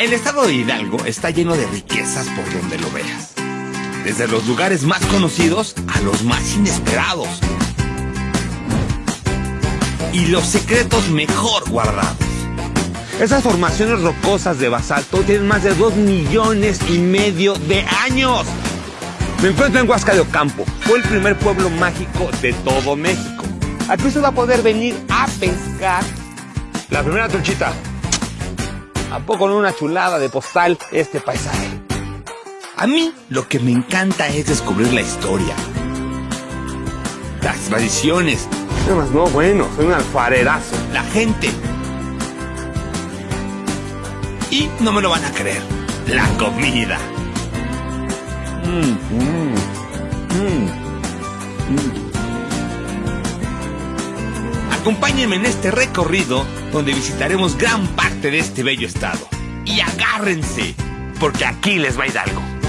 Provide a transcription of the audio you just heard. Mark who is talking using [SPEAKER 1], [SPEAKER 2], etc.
[SPEAKER 1] El estado de Hidalgo está lleno de riquezas por donde lo veas. Desde los lugares más conocidos a los más inesperados. Y los secretos mejor guardados. Esas formaciones rocosas de basalto tienen más de 2 millones y medio de años. Me encuentro en Huasca de Ocampo. Fue el primer pueblo mágico de todo México. Aquí usted va a poder venir a pescar. La primera truchita. ¿A poco no una chulada de postal este paisaje? A mí lo que me encanta es descubrir la historia. Las tradiciones. No, no, bueno, soy un alfarerazo. La gente. Y no me lo van a creer. La comida. Mm, mm, mm, Acompáñenme en este recorrido donde visitaremos gran parte de este bello estado. Y agárrense, porque aquí les va a ir algo.